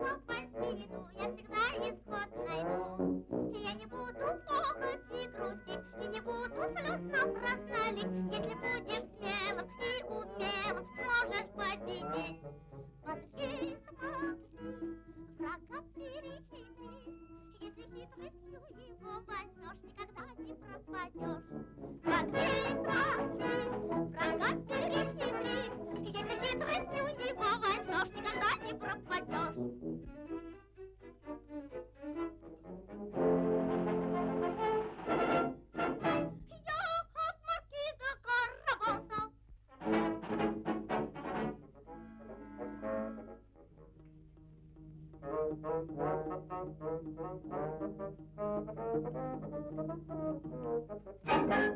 Kapan? Thank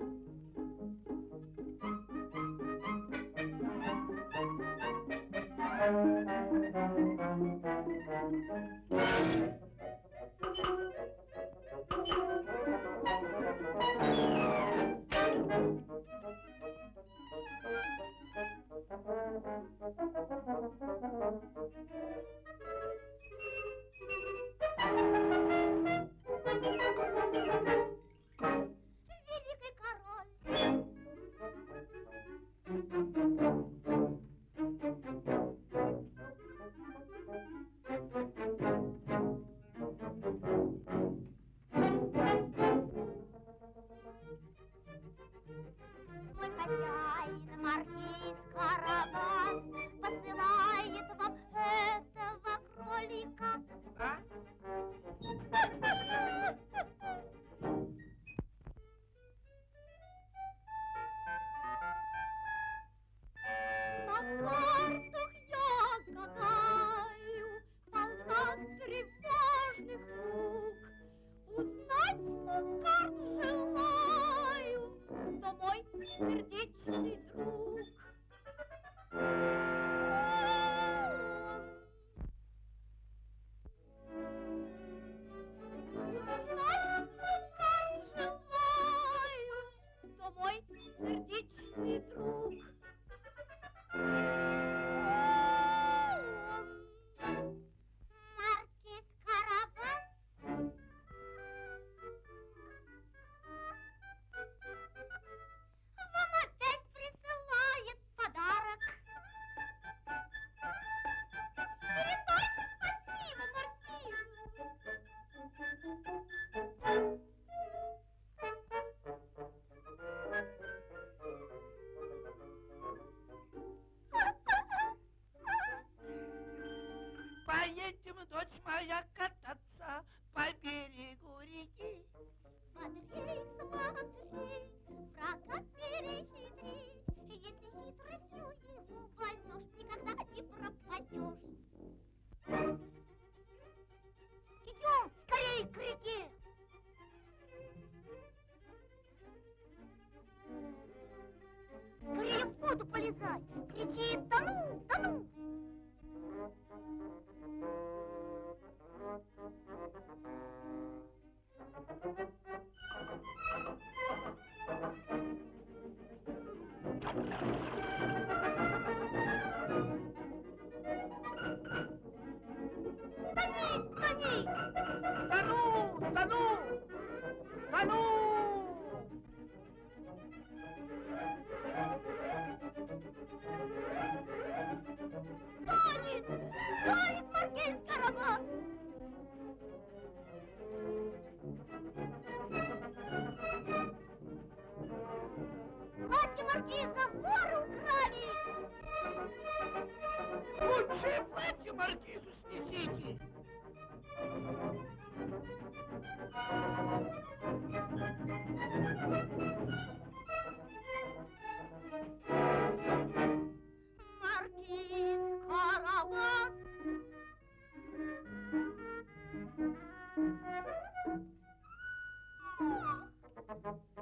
you. караван посылает вам этого кролика. А? Маркизу снесите! Маркиз Караван! Сюда,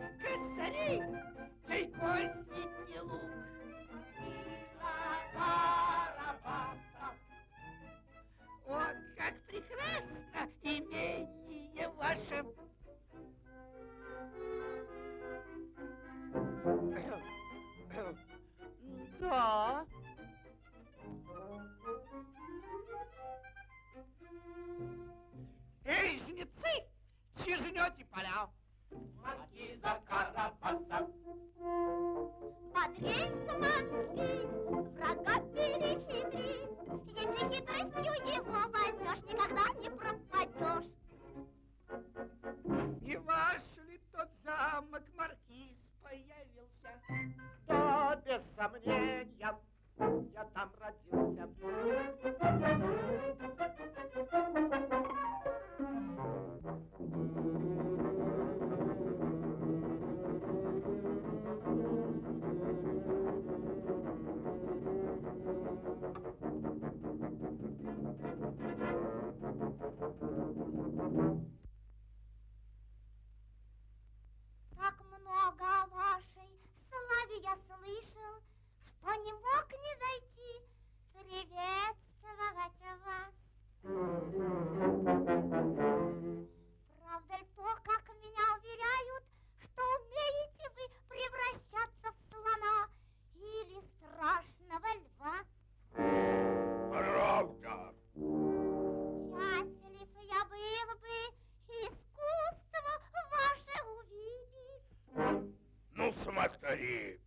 Kız seni! here.